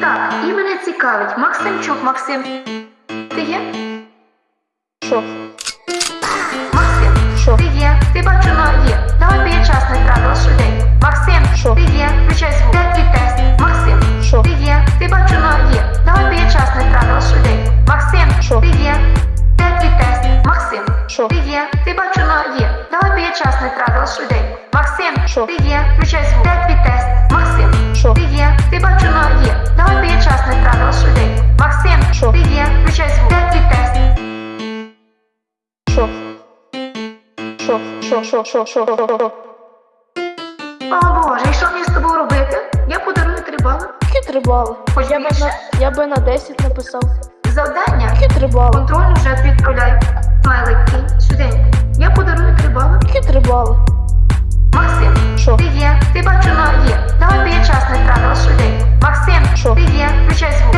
Так, і мене цікавить. Максимчук, Максим. Ти є? Що? Максим, Що? ти є? Ти бачу, но є. Давай поєчасне правило швиденько. Максим, Що? ти є? Включай звук. Де твій тест? Максим, Що? ти є? Ти бачу, но є. Давай поєчасне правило швиденько. Максим, Що? ти є? Де твій тест? Максим, Що? ти є? Ти бачу, но є. Давай поєчасне правило швиденько. Максим, Що? ти є? Включай звук. Де твій тест? Максим, Що? ти є? Що? Що? Що? Що? Що? Що? Що? О Боже, і що мені з тобою робити? Я подарую три бали. Які три бали? Хоч Я би більше. на, я би на 10 написав. Завдання. Які три бали? Контрольну вже відправляю. Смайлик кінь. Швиденько. Я подарую три бали. Які три бали? Максим, Що? ти є. Ти бачу, є. Давай поєчасне правило швиденько. Максим, Що? ти є. Включай звук.